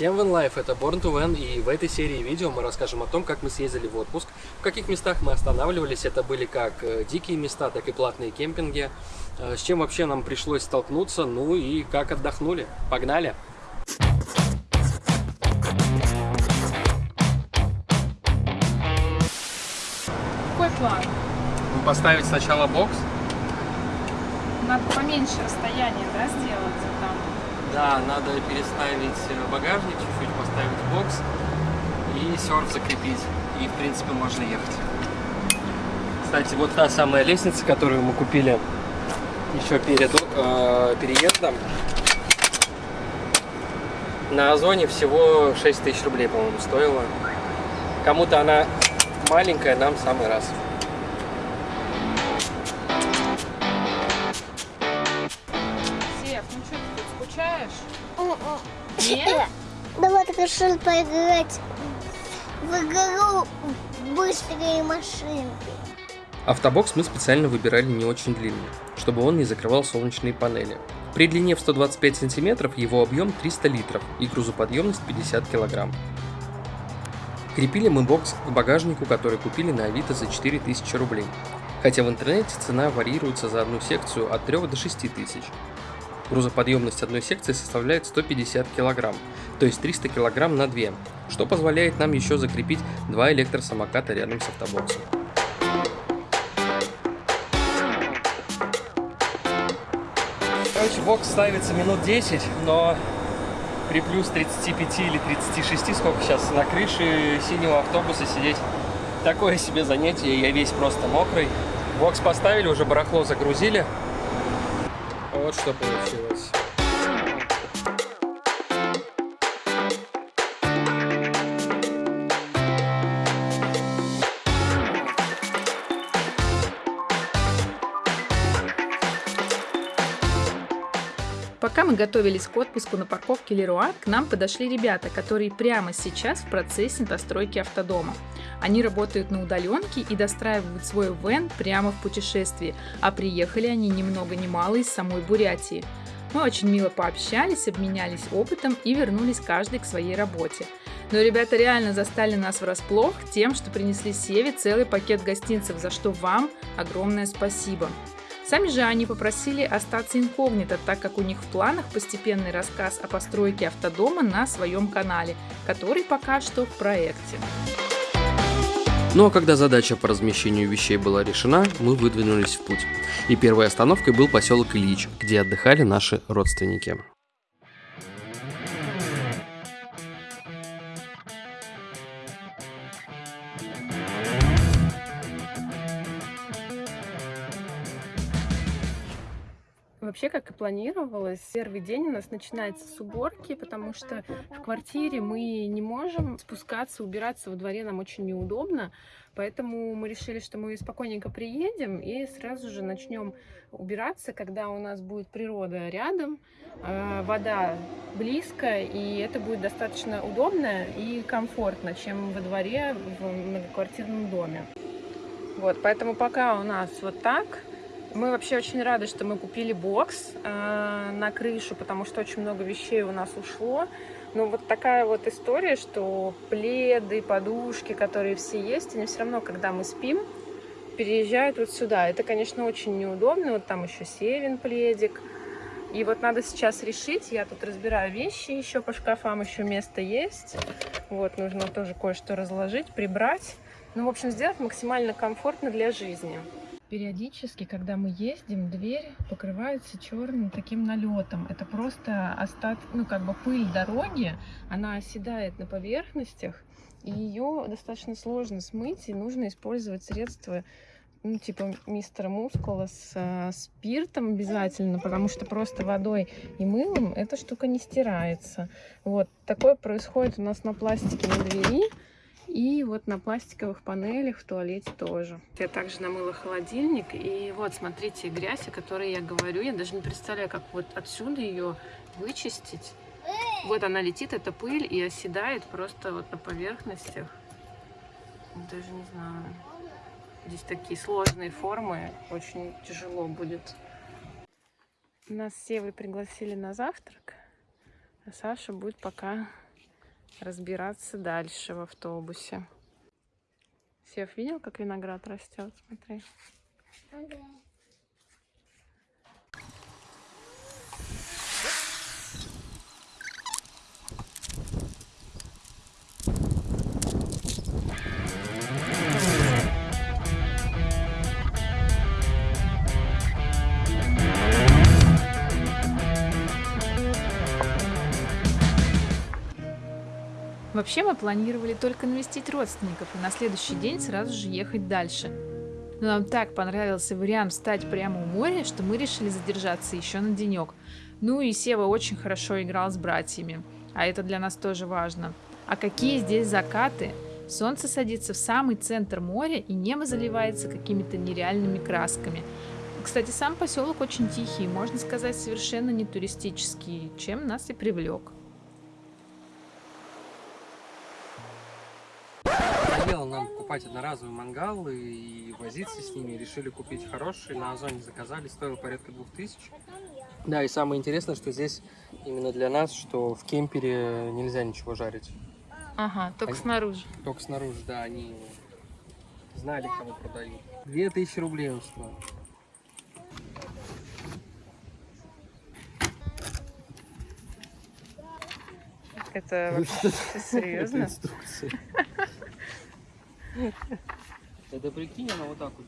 Всем Вен Life, это Born to Van, и в этой серии видео мы расскажем о том, как мы съездили в отпуск, в каких местах мы останавливались, это были как э, дикие места, так и платные кемпинги, э, с чем вообще нам пришлось столкнуться, ну и как отдохнули. Погнали! Какой план? Поставить сначала бокс, Надо поменьше расстояние, да, сделать. Да, надо переставить багажник, чуть-чуть поставить бокс и серф закрепить, и в принципе можно ехать. Кстати, вот та самая лестница, которую мы купили еще перед э, переездом. На Озоне всего 6 тысяч рублей, по-моему, стоила. Кому-то она маленькая, нам самый раз. Нет? Давай решил поиграть в игру быстрые машинки. Автобокс мы специально выбирали не очень длинный, чтобы он не закрывал солнечные панели. При длине в 125 сантиметров его объем 300 литров и грузоподъемность 50 килограмм. Крепили мы бокс к багажнику, который купили на Авито за 4000 рублей. Хотя в интернете цена варьируется за одну секцию от 3 до 6 тысяч. Грузоподъемность одной секции составляет 150 кг, то есть 300 кг на 2, что позволяет нам еще закрепить два электросамоката рядом с автобоксом. Короче, бокс ставится минут 10, но при плюс 35 или 36, сколько сейчас, на крыше синего автобуса сидеть такое себе занятие, я весь просто мокрый. Бокс поставили, уже барахло загрузили. Вот что получилось. Пока мы готовились к отпуску на парковке Леруа, к нам подошли ребята, которые прямо сейчас в процессе достройки автодома. Они работают на удаленке и достраивают свой вен прямо в путешествии, а приехали они ни много ни мало из самой Бурятии. Мы очень мило пообщались, обменялись опытом и вернулись каждый к своей работе. Но ребята реально застали нас врасплох тем, что принесли Севе целый пакет гостинцев, за что вам огромное спасибо. Сами же они попросили остаться инкогнито, так как у них в планах постепенный рассказ о постройке автодома на своем канале, который пока что в проекте. Ну а когда задача по размещению вещей была решена, мы выдвинулись в путь. И первой остановкой был поселок Ильич, где отдыхали наши родственники. Вообще, как и планировалось, первый день у нас начинается с уборки, потому что в квартире мы не можем спускаться, убираться во дворе нам очень неудобно, поэтому мы решили, что мы спокойненько приедем и сразу же начнем убираться, когда у нас будет природа рядом, э, вода близко, и это будет достаточно удобно и комфортно, чем во дворе в многоквартирном доме. Вот, поэтому пока у нас вот так. Мы вообще очень рады, что мы купили бокс э, на крышу, потому что очень много вещей у нас ушло. Но вот такая вот история, что пледы, подушки, которые все есть, они все равно, когда мы спим, переезжают вот сюда. Это, конечно, очень неудобно. Вот там еще севен пледик. И вот надо сейчас решить, я тут разбираю вещи еще по шкафам, еще место есть. Вот, нужно тоже кое-что разложить, прибрать. Ну, в общем, сделать максимально комфортно для жизни. Периодически, когда мы ездим, дверь покрывается черным таким налетом. Это просто остат, ну как бы пыль дороги, она оседает на поверхностях, и ее достаточно сложно смыть, и нужно использовать средства ну, типа мистера Мускула с э, спиртом обязательно, потому что просто водой и мылом эта штука не стирается. Вот, такое происходит у нас на пластике на двери. И вот на пластиковых панелях в туалете тоже. Я также намыла холодильник. И вот, смотрите, грязь, о которой я говорю. Я даже не представляю, как вот отсюда ее вычистить. Вот она летит, эта пыль, и оседает просто вот на поверхностях. Даже не знаю. Здесь такие сложные формы. Очень тяжело будет. Нас с Севой пригласили на завтрак. А Саша будет пока разбираться дальше в автобусе. Сев, видел, как виноград растет? Смотри. Вообще мы планировали только навестить родственников и на следующий день сразу же ехать дальше. Но нам так понравился вариант встать прямо у моря, что мы решили задержаться еще на денек. Ну и Сева очень хорошо играл с братьями, а это для нас тоже важно. А какие здесь закаты! Солнце садится в самый центр моря, и небо заливается какими-то нереальными красками. Кстати, сам поселок очень тихий, можно сказать, совершенно не туристический, чем нас и привлек. Надоело нам покупать одноразовые мангалы и возиться с ними. Решили купить хорошие. На Озоне заказали. Стоило порядка двух тысяч. Да, и самое интересное, что здесь именно для нас, что в кемпере нельзя ничего жарить. Ага, только Они- снаружи. Только снаружи, да, они знали, кому продают. Две тысячи рублей он стоил. Это вообще серьезно? Это инструкция. Это прикинь, она вот так вот.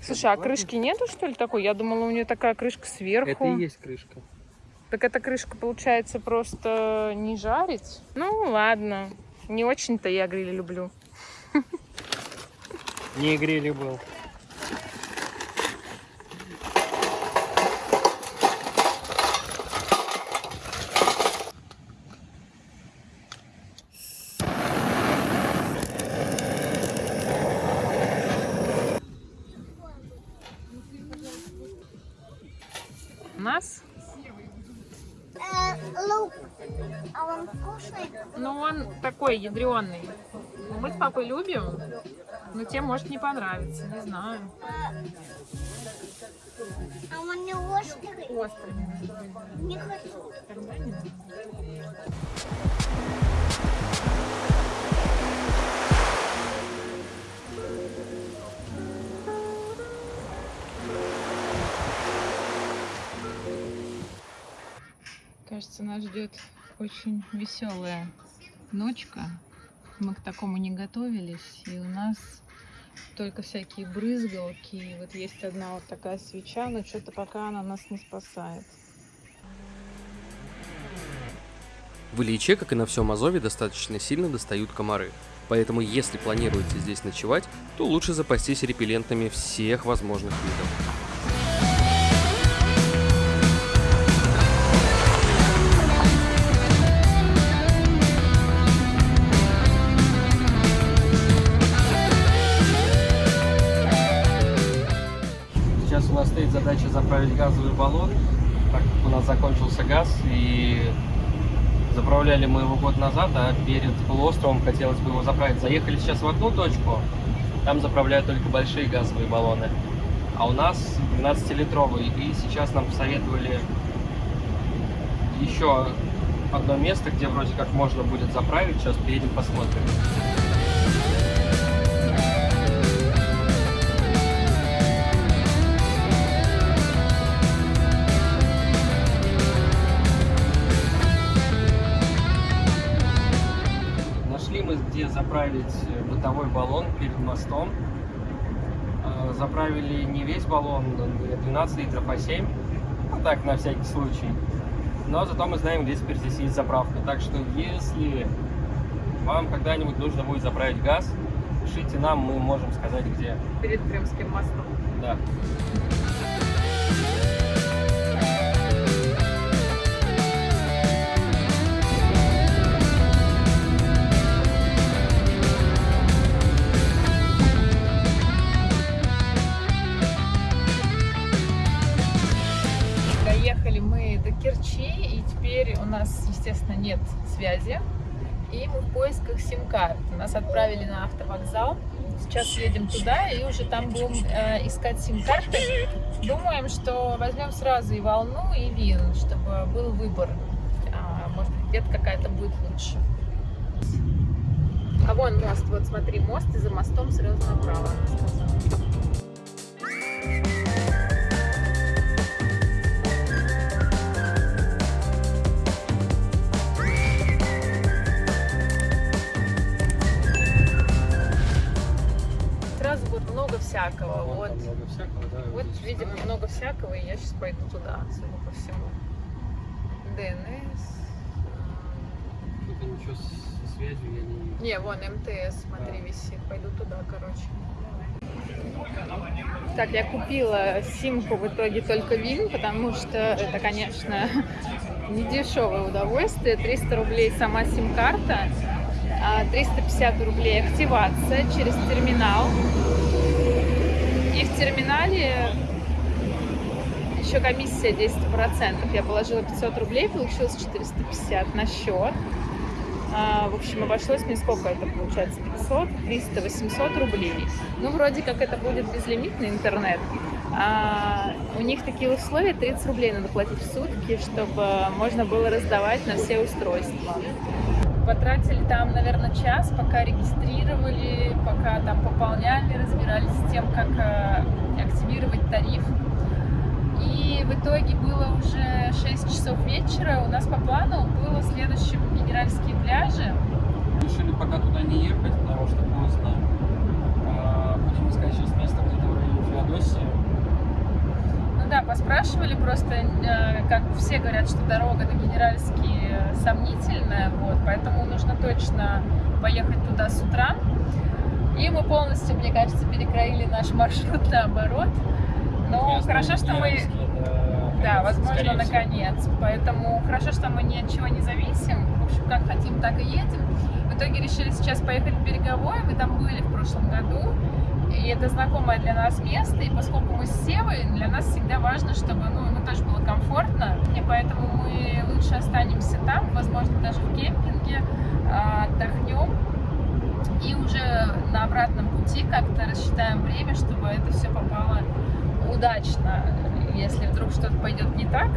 Слушай, а крышки нету, что ли, такой? Я думала, у нее такая крышка сверху. Это и есть крышка. Так эта крышка, получается, просто не жарить? Ну, ладно. Не очень-то я гриль люблю. Не грели был. У нас, Э, лук. А он вкусный? ну, он такой ядреный. Мы с папой любим, но тебе может не понравиться, не знаю. А он не острый? Острый. Не хочу. Тогда не надо. Кажется, нас ждет очень веселая ночка. Мы к такому не готовились, и у нас только всякие брызгалки. И вот есть одна вот такая свеча, но что-то пока она нас не спасает. В Ильиче, как и на всем Азове, достаточно сильно достают комары. Поэтому, если планируете здесь ночевать, то лучше запастись репеллентами всех возможных видов. Задача заправить газовый баллон, так как у нас закончился газ, и заправляли мы его год назад, а перед полуостровом хотелось бы его заправить. Заехали сейчас в одну точку, там заправляют только большие газовые баллоны, а у нас 12-литровый, и сейчас нам посоветовали еще одно место, где вроде как можно будет заправить, сейчас приедем посмотрим. Бытовой баллон перед мостом. Э, Заправили не весь баллон, не 12 литров, а 7. Ну так, на всякий случай. Но зато мы знаем, где теперь здесь есть заправка. Так что, если вам когда-нибудь нужно будет заправить газ, пишите нам, мы можем сказать, где. Перед Крымским мостом. Да. Нет связи. И мы в поисках сим-карт. Нас отправили на автовокзал. Сейчас едем туда и уже там будем э, искать сим-карты. Думаем, что возьмем сразу и волну, и вин, чтобы был выбор. А, может быть, где-то какая-то будет лучше. А вон мост, вот смотри, мост, и за мостом сразу направо, она сказала. Всякого. Вот, много всякого, да. вот видимо, много всякого, и я сейчас пойду туда, судя по всему. ДНС. Что-то ничего со связью я не вижу. Не, вон МТС, смотри, Да. висит. Пойду туда, короче. Так, я купила симку в итоге только Вин, потому что это, конечно, не дешевое удовольствие. 300 рублей сама сим-карта, а 350 рублей активация через терминал. И в терминале еще комиссия 10%. Я положила 500 рублей, получилось 450 на счет. А, в общем, обошлось мне сколько это получается? 500, 300, 800 рублей. Ну, вроде как это будет безлимитный интернет. А, у них такие условия, 30 рублей надо платить в сутки, чтобы можно было раздавать на все устройства. Потратили там, наверное, час, пока регистрировали, пока там пополняли, разбирались с тем, как э, активировать тариф. И в итоге было уже 6 часов вечера. У нас по плану было следующим генеральские пляжи. Решили пока туда не ехать, потому что поздно. А, Будем искать сейчас место где-то в районе Феодосии. Ну да, поспрашивали просто, э, как все говорят, что дорога на Генеральский сомнительная, вот, поэтому нужно точно поехать туда с утра. И мы полностью, мне кажется, перекроили наш маршрут наоборот. Но Ясно, хорошо, что мы... Да, возможно, наконец. Поэтому хорошо, что мы ни от чего не зависим. В общем, как хотим, так и едем. В итоге решили сейчас поехать в Береговой. Мы там были в прошлом году. И это знакомое для нас место. И поскольку мы с Севой, для нас всегда важно, чтобы ну, ему тоже было комфортно. И поэтому мы останемся там, возможно, даже в кемпинге, а, отдохнем. И уже на обратном пути как-то рассчитаем время, чтобы это все попало удачно, если вдруг что-то пойдет не так.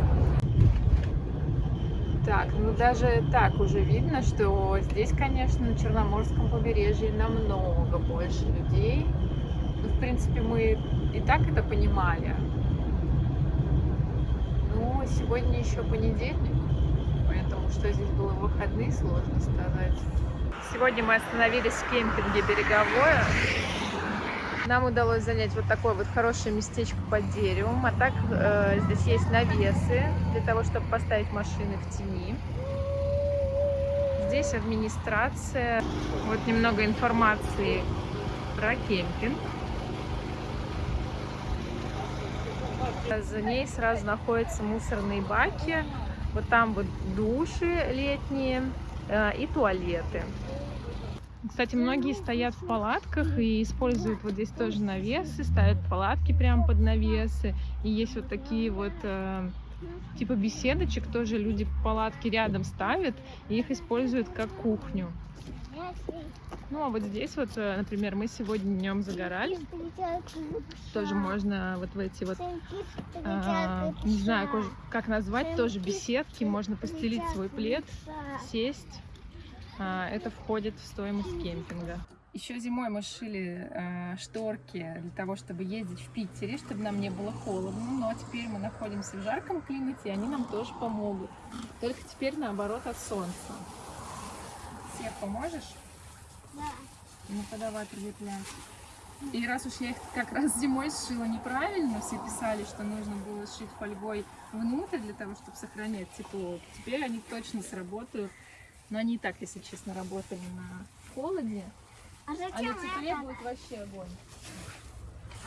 Так, ну даже так уже видно, что здесь, конечно, на Черноморском побережье намного больше людей. Ну, в принципе, мы и так это понимали. Но сегодня еще понедельник, что здесь было в выходные, сложно сказать. Сегодня мы остановились в кемпинге «Береговое». Нам удалось занять вот такое вот хорошее местечко под деревом. А так э, здесь есть навесы для того, чтобы поставить машины в тени. Здесь администрация. Вот немного информации про кемпинг. За ней сразу находятся мусорные баки. Вот там вот души летние э, и туалеты. Кстати, многие стоят в палатках и используют вот здесь тоже навесы, ставят палатки прямо под навесы. И есть вот такие вот э, типа беседочек, тоже люди палатки рядом ставят и их используют как кухню. Ну а вот здесь вот, э, например, мы сегодня днем загорали. Тоже можно вот в эти вот, а, не знаю, как назвать, тоже беседки. Можно постелить свой плед, сесть. А, Это входит в стоимость кемпинга. Еще зимой мы шили э, шторки для того, чтобы ездить в Питере, чтобы нам не было холодно. Ну а теперь мы находимся в жарком климате, и они нам тоже помогут. Только теперь наоборот от солнца. Сев, поможешь? Да. Ну-ка давай прилеплять. И раз уж я их как раз зимой сшила неправильно, все писали, что нужно было сшить фольгой внутрь для того, чтобы сохранять тепло. Теперь они точно сработают. Но они и так, если честно, работали на холоде. А А на зачем тепле это? будет вообще огонь.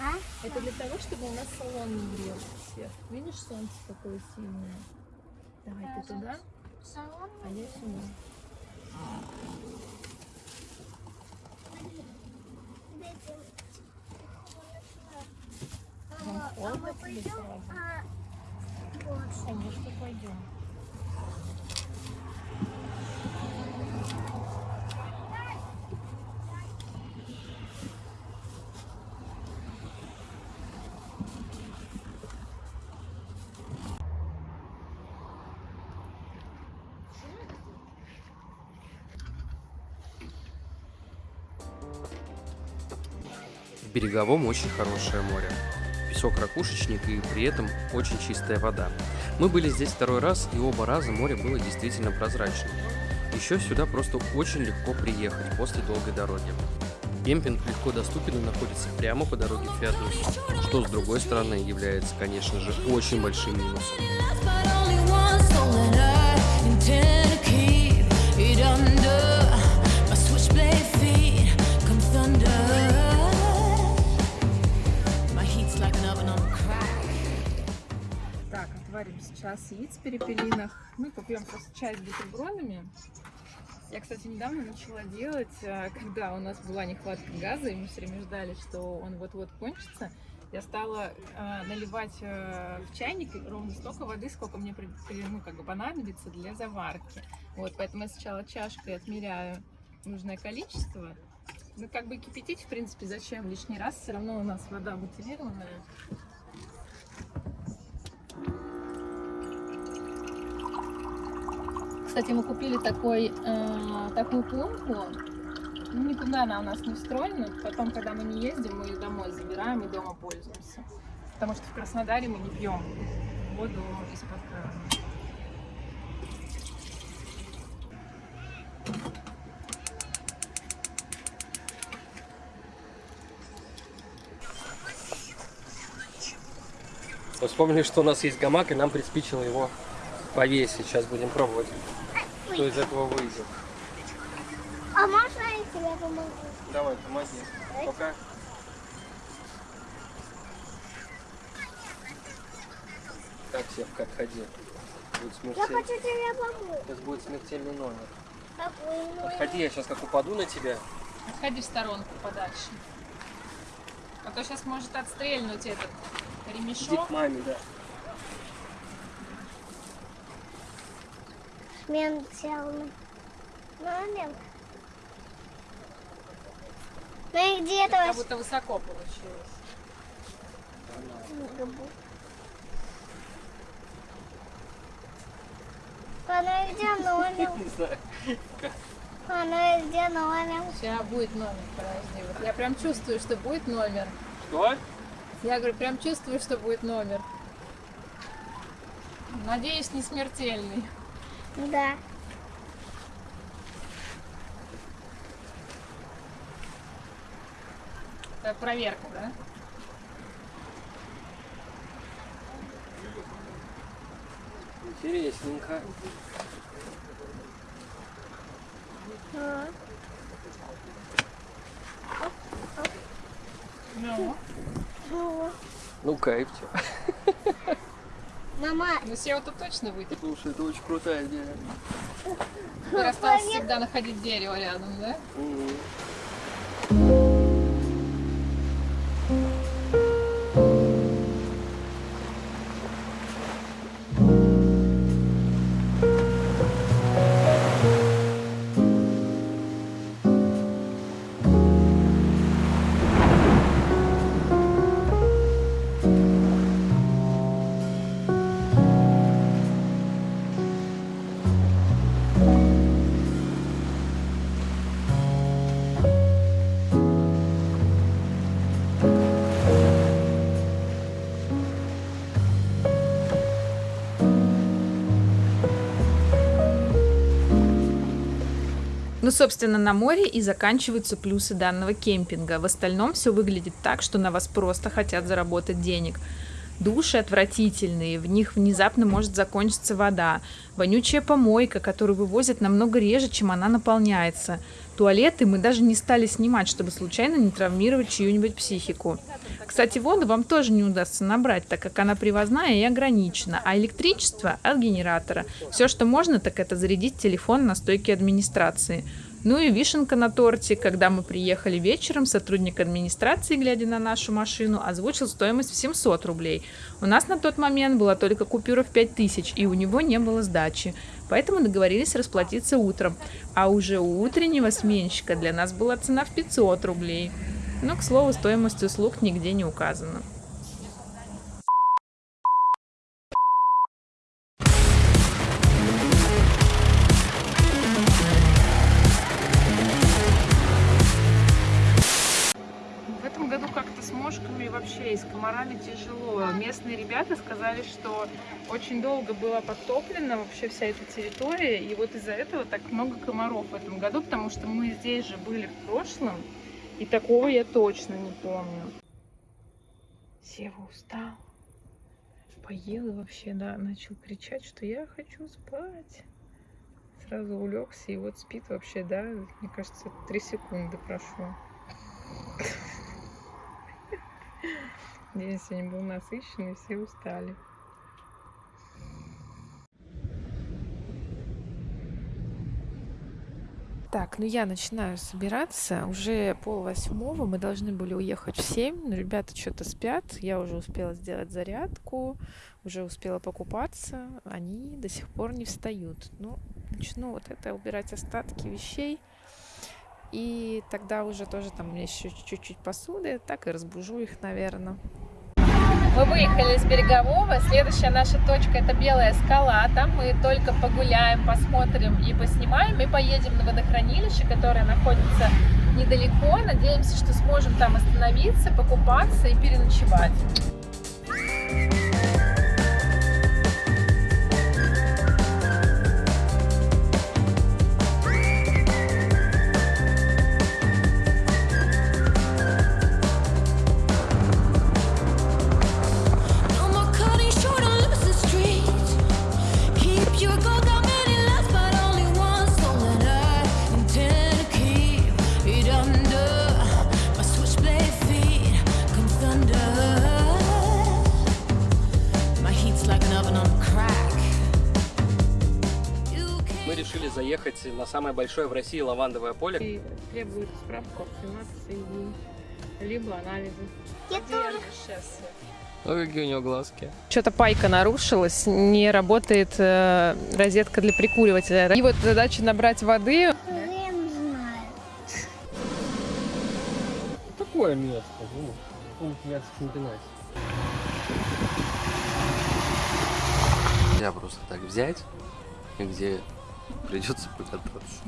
А? Это для того, чтобы у нас салон не грелся всех. Видишь, солнце какое сильное. Давай ты туда, Салон? а я сюда. А мы пойдем? А. Конечно, пойдем. Береговом очень хорошее море. Песок ракушечник и при этом очень чистая вода. Мы были здесь второй раз, и оба раза море было действительно прозрачным. Еще сюда просто очень легко приехать после долгой дороги. Кемпинг легко доступен и находится прямо по дороге в Феодосию, что с другой стороны является, конечно же, очень большим минусом. Сейчас яиц в перепелинах. Мы попьем просто чай с бутербродами. Я, кстати, недавно начала делать, э, когда у нас была нехватка газа, и мы все время ждали, что он вот-вот кончится. Я стала э, наливать э, в чайник ровно столько воды, сколько мне при- при- ну, как бы понадобится для заварки. Вот, поэтому я сначала чашкой отмеряю нужное количество. Ну, как бы кипятить, в принципе, зачем лишний раз? Все равно у нас вода бутилированная. Кстати, мы купили такой, э, такую пломбу. Ну, никуда она у нас не встроена. Потом, когда мы не ездим, мы ее домой забираем и дома пользуемся. Потому что в Краснодаре мы не пьем воду из-под крана. Вспомнили, что у нас есть гамак, и нам приспичило его повесить. Сейчас будем пробовать, что из этого выйдет. А можно я тебе помогу? Давай, помоги. Пока. Так, Севка, отходи. Будет Я смертельный. хочу тебе помочь. Сейчас будет смертельный номер. Какой номер? Отходи, я сейчас как упаду на тебя. Отходи в сторонку подальше. А то сейчас может отстрельнуть этот Иди ремешок. к маме, да. Ментел. Номер. Ну и где Как то будто высоко получилось. А ну и где номер? Не знаю. А ну и где номер? Сейчас будет номер, подожди. Вот я прям чувствую, что будет номер. Что? Я говорю, прям чувствую, что будет номер. Надеюсь, не смертельный. Да. Это проверка, да? Интересненько. А. Ну. Ну, Ну, кайф. Мама, Ну, SEO-то точно выйдет. Слушай, это очень крутая идея. Теперь осталось всегда находить дерево рядом, да? Мгм. Ну, собственно, на море и заканчиваются плюсы данного кемпинга. В остальном все выглядит так, что на вас просто хотят заработать денег. Души отвратительные, в них внезапно может закончиться вода. Вонючая помойка, которую вывозят намного реже, чем она наполняется. Туалеты мы даже не стали снимать, чтобы случайно не травмировать чью-нибудь психику. Кстати, воду вам тоже не удастся набрать, так как она привозная и ограничена, а электричество от генератора. Все, что можно, так это зарядить телефон на стойке администрации. Ну и вишенка на торте, когда мы приехали вечером, сотрудник администрации, глядя на нашу машину, озвучил стоимость в 700 рублей. У нас на тот момент была только купюра в 5000, и у него не было сдачи. Поэтому договорились расплатиться утром. А уже у утреннего сменщика для нас была цена в 500 рублей. Но, к слову, стоимость услуг нигде не указана. Местные ребята сказали, что очень долго была подтоплена вообще вся эта территория, и вот из-за этого так много комаров в этом году, потому что мы здесь же были в прошлом, и такого я точно не помню. Сева устал. Поел и вообще, да, начал кричать, что я хочу спать. Сразу улегся и вот спит вообще, да, мне кажется, три секунды прошло. День сегодня был насыщенный, все устали. Так, ну я начинаю собираться. Уже пол восьмого. Мы должны были уехать в семь. Но ребята что-то спят. Я уже успела сделать зарядку. Уже успела покупаться. Они до сих пор не встают. Ну, начну вот это убирать остатки вещей. И тогда уже тоже там у меня еще чуть-чуть посуды. Так и разбужу их, наверное. Мы выехали из Берегового. Следующая наша точка это Белая скала. Там мы только погуляем, посмотрим и поснимаем. И поедем на водохранилище, которое находится недалеко. Надеемся, что сможем там остановиться, покупаться и переночевать. Самое большое в России лавандовое поле. И требует справку о кремации и либо анализы. Я тоже. Ой, какие у него глазки. Что-то пайка нарушилась, не работает э, розетка для прикуривателя. И вот задача набрать воды. Хрен знает. Такое место, ну, в чемпионате. Нельзя просто так взять, и где придется покататься.